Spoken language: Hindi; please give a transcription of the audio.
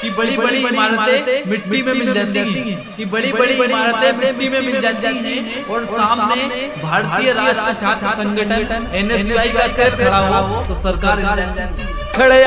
कि बड़ी बड़ी इमारतें मिट्टी में मिल जाती हैं। कि बड़ी बड़ी इमारतें मिट्टी में मिल जाती हैं। और सामने भारतीय राष्ट्र छात्र संगठन एनएसयूआई का सर खड़ा हो तो, तो सरकार खड़े